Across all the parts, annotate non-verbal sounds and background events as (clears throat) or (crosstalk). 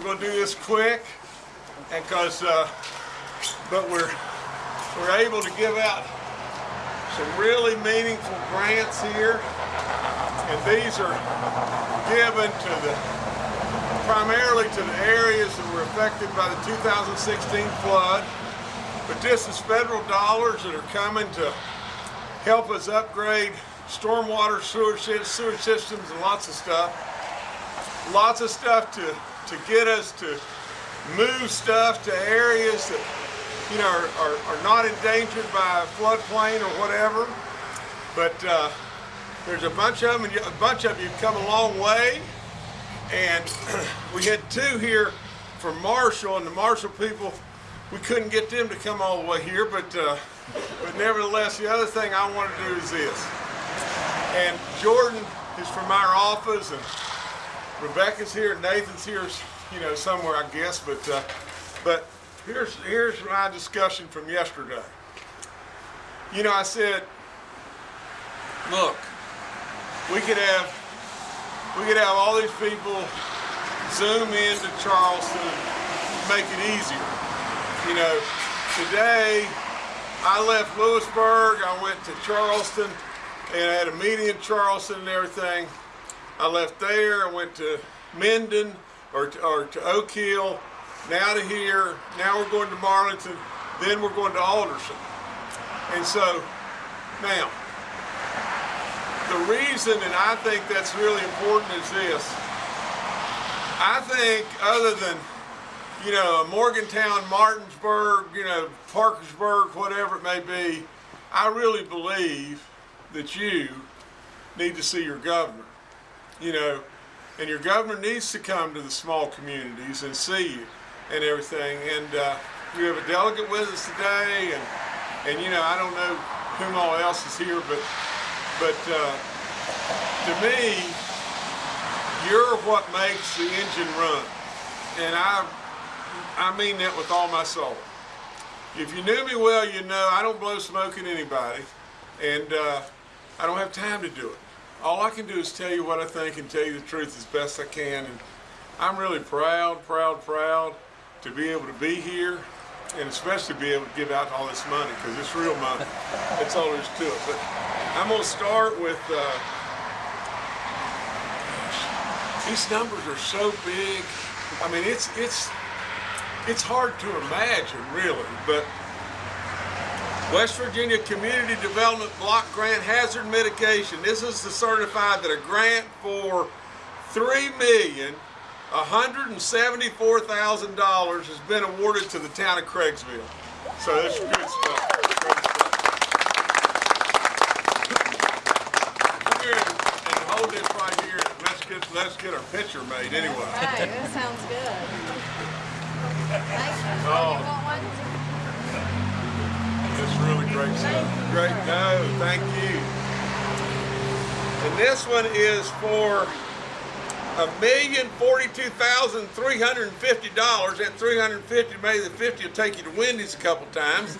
we're going to do this quick, and because, uh, but we're we're able to give out some really meaningful grants here, and these are given to the primarily to the areas that were affected by the 2016 flood. But this is federal dollars that are coming to help us upgrade stormwater sewer, sewer systems and lots of stuff. Lots of stuff to, to get us to move stuff to areas that you know are, are, are not endangered by a floodplain or whatever. But uh, there's a bunch of them, and a bunch of you have come a long way. And (clears throat) we had two here from Marshall, and the Marshall people, we couldn't get them to come all the way here, but uh, but nevertheless, the other thing I want to do is this. And Jordan is from our office, and Rebecca's here, Nathan's here, you know, somewhere I guess. But uh, but here's here's my discussion from yesterday. You know, I said, look, we could have we could have all these people zoom into Charleston, make it easier. You know, today I left Lewisburg, I went to Charleston, and I had a meeting in Charleston and everything. I left there, I went to Minden or to, or to Oak Hill, now to here, now we're going to Marlington, then we're going to Alderson. And so, now, the reason, and I think that's really important, is this. I think other than, you know, Morgantown, Martinsburg, you know, Parkersburg, whatever it may be, I really believe that you need to see your governor. You know, and your governor needs to come to the small communities and see you and everything. And uh, we have a delegate with us today, and and you know, I don't know whom all else is here, but but uh, to me, you're what makes the engine run, and I I mean that with all my soul. If you knew me well, you know I don't blow smoke at anybody, and uh, I don't have time to do it. All I can do is tell you what I think and tell you the truth as best I can. And I'm really proud, proud, proud to be able to be here and especially be able to give out all this money because it's real money. That's all there is to it. But I'm going to start with, uh, these numbers are so big. I mean, it's, it's, it's hard to imagine really, but West Virginia Community Development Block Grant Hazard Mitigation. This is to certify that a grant for three million $174,000 has been awarded to the town of Craigsville. So that's good stuff. Here and, hold this right here. Let's get let's get our picture made anyway. Hey, that sounds good. Thanks. Oh. You want It's really great stuff. Great. No, thank you. And this one is for a million forty-two thousand three hundred and fifty dollars. That three hundred and fifty, maybe the fifty will take you to Wendy's a couple times.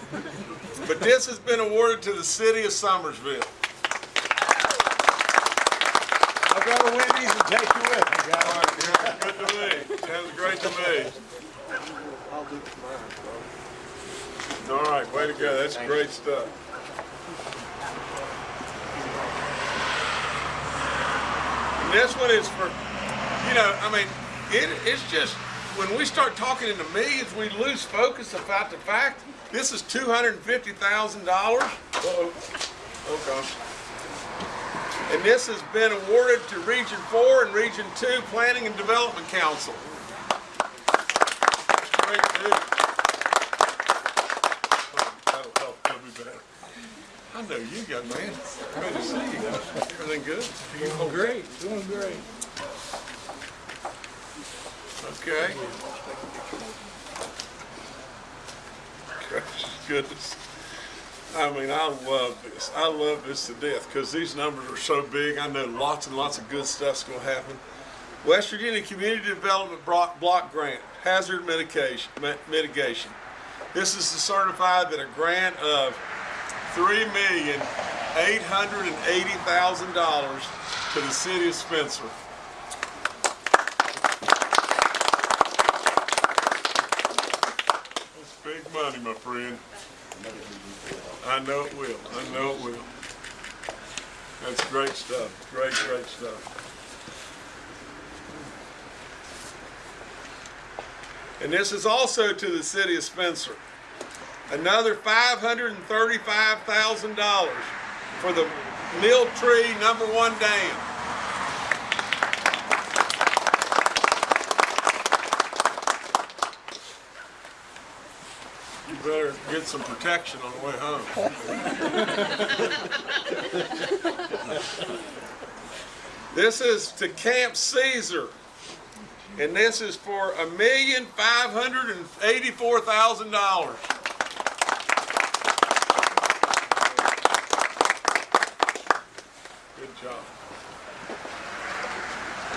But this has been awarded to the city of Summersville. I'll go to Wendy's and take you with me, All guys. right, yeah, good to me. Sounds great to me. I'll do mine, All right, way to go. That's great stuff. And this one is for, you know, I mean, it, it's just, when we start talking in the millions, we lose focus about the fact this is $250,000. Uh-oh. Oh, gosh. And this has been awarded to Region 4 and Region 2 Planning and Development Council. That's great, too. That'll help, that'll be better. I know you, young man. Good to see you. Everything good? Doing great, doing great. Okay. Gracious goodness. I mean, I love this. I love this to death because these numbers are so big. I know lots and lots of good stuff's going to happen. West Virginia Community Development Block, Grant, Hazard mitigation. This is to certify that a grant of $3,880,000 to the city of Spencer. That's big money, my friend. I know it will. I know it will. That's great stuff. Great, great stuff. And this is also to the city of Spencer. Another $535,000 for the Mill Tree Number One Dam. You better get some protection on the way home. (laughs) This is to Camp Caesar. And this is for a million five hundred and eighty-four thousand dollars. Job.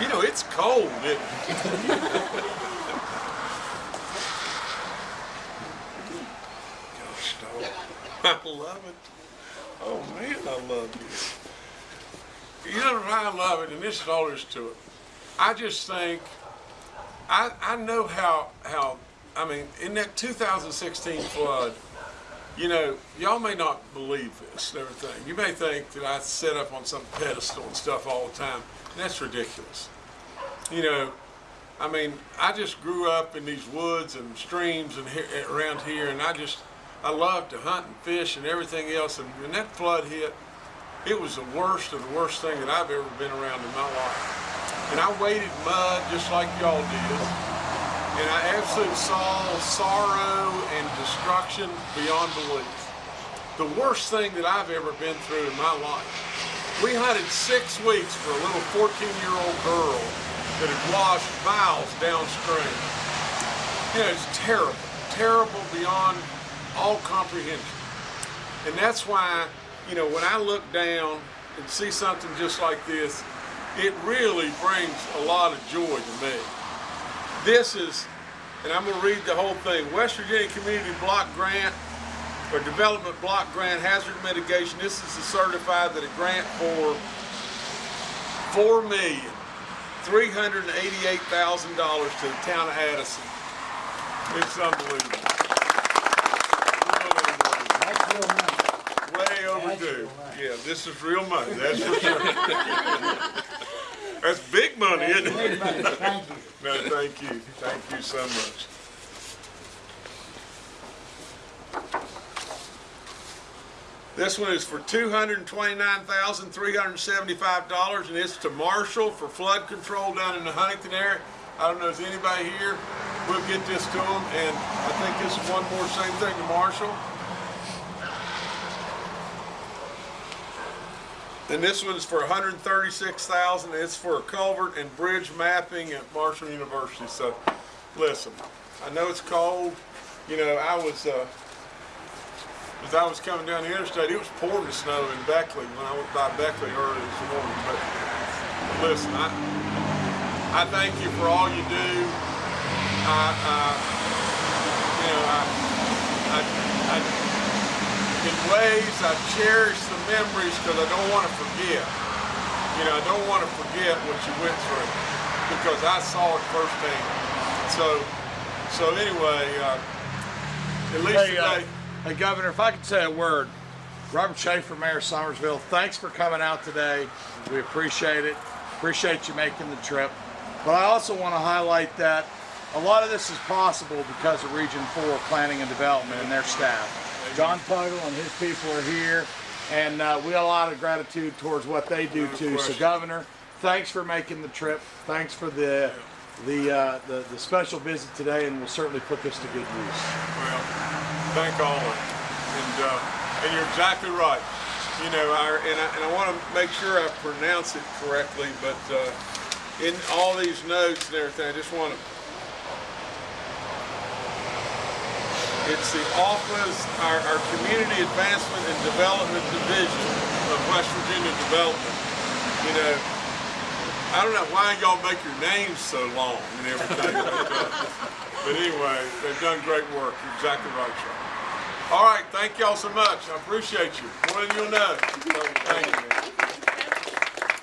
You know, it's cold, it? Gosh, dog. (laughs) I love it. Oh man, I love you. You know why I love it, and this is all there is to it. I just think I, I know how how I mean in that 2016 flood, you know, y'all may not believe this and everything. You may think that I sit up on some pedestal and stuff all the time. That's ridiculous. You know, I mean, I just grew up in these woods and streams and here, around here, and I just I love to hunt and fish and everything else. And when that flood hit, it was the worst of the worst thing that I've ever been around in my life. And I waded mud just like y'all did. And I absolutely saw sorrow and destruction beyond belief. The worst thing that I've ever been through in my life. We hunted six weeks for a little 14-year-old girl that had washed miles downstream. You know, it's terrible, terrible beyond all comprehension. And that's why, you know, when I look down and see something just like this, it really brings a lot of joy to me. This is, and I'm going to read the whole thing, West Virginia Community Block Grant or Development Block Grant Hazard Mitigation. This is to certify that a grant for four million three hundred and eighty-eight thousand dollars to the town of Addison. It's unbelievable. Way overdue. Yeah, this is real money, that's for sure. (laughs) That's big money, isn't it? (laughs) Thank you. No, thank you. Thank you so much. This one is for two hundred and twenty-nine thousand, three hundred and seventy-five dollars, and it's to Marshall for flood control down in the Huntington area. I don't know if anybody here, we'll get this to them, and I think this is one more same thing to Marshall. And this one's for $136,000. It's for culvert and bridge mapping at Marshall University. So, listen, I know it's cold. You know, I was, uh, as I was coming down the interstate, it was pouring snow in Beckley when I went by Beckley early this morning. But listen, I, I thank you for all you do. I, uh, you know, I, I, I in ways I cherish memories because I don't want to forget. You know, I don't want to forget what you went through because I saw it firsthand. So, so anyway, uh, at least Hey, uh, today, hey, Governor, if I could say a word. Robert Schaefer, Mayor of Summersville, thanks for coming out today. We appreciate it. Appreciate you making the trip. But I also want to highlight that a lot of this is possible because of Region 4 Planning and Development and their staff. John Puggle and his people are here, and uh, we have a lot of gratitude towards what they do No too. So. Governor, thanks for making the trip. Thanks for the the, uh, the the special visit today, and we'll certainly put this to good use. Well, thank all of you. And, uh, and you're exactly right. You know, I, and I, and I want to make sure I pronounce it correctly, but uh, in all these notes and everything, I just want to. It's the Office, our, our Community Advancement and Development Division of West Virginia Development. You know, I don't know why y'all make your names so long and everything. (laughs) but, anyway, they've done great work. You're exactly right, Sean. All right, thank y'all so much. I appreciate you. More than you'll know. Thank you.